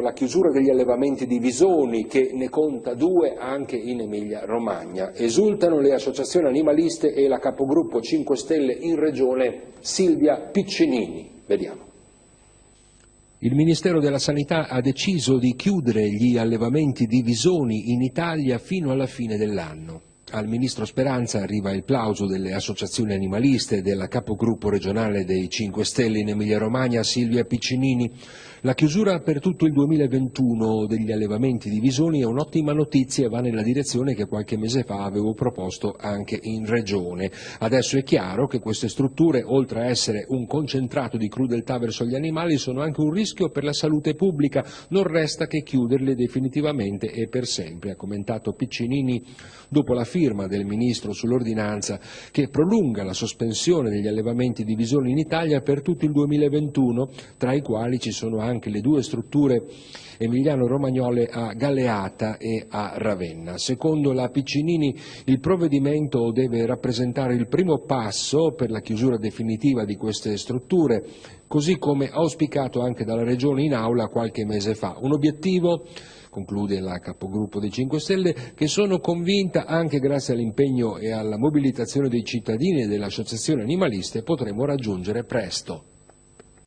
La chiusura degli allevamenti di visoni, che ne conta due anche in Emilia-Romagna. Esultano le associazioni animaliste e la capogruppo 5 Stelle in regione Silvia Piccinini. Vediamo. Il Ministero della Sanità ha deciso di chiudere gli allevamenti di visoni in Italia fino alla fine dell'anno. Al Ministro Speranza arriva il plauso delle associazioni animaliste e della capogruppo regionale dei 5 Stelle in Emilia-Romagna Silvia Piccinini. La chiusura per tutto il 2021 degli allevamenti di visoni è un'ottima notizia e va nella direzione che qualche mese fa avevo proposto anche in Regione. Adesso è chiaro che queste strutture, oltre a essere un concentrato di crudeltà verso gli animali, sono anche un rischio per la salute pubblica. Non resta che chiuderle definitivamente e per sempre, ha commentato Piccinini dopo la firma del Ministro sull'ordinanza che prolunga la sospensione degli allevamenti di visoni in Italia per tutto il 2021, tra i quali ci sono anche le due strutture emiliano-romagnole a Galeata e a Ravenna. Secondo la Piccinini il provvedimento deve rappresentare il primo passo per la chiusura definitiva di queste strutture, così come auspicato anche dalla Regione in aula qualche mese fa. Un obiettivo conclude la capogruppo dei 5 Stelle, che sono convinta anche grazie all'impegno e alla mobilitazione dei cittadini e delle associazioni animaliste potremo raggiungere presto.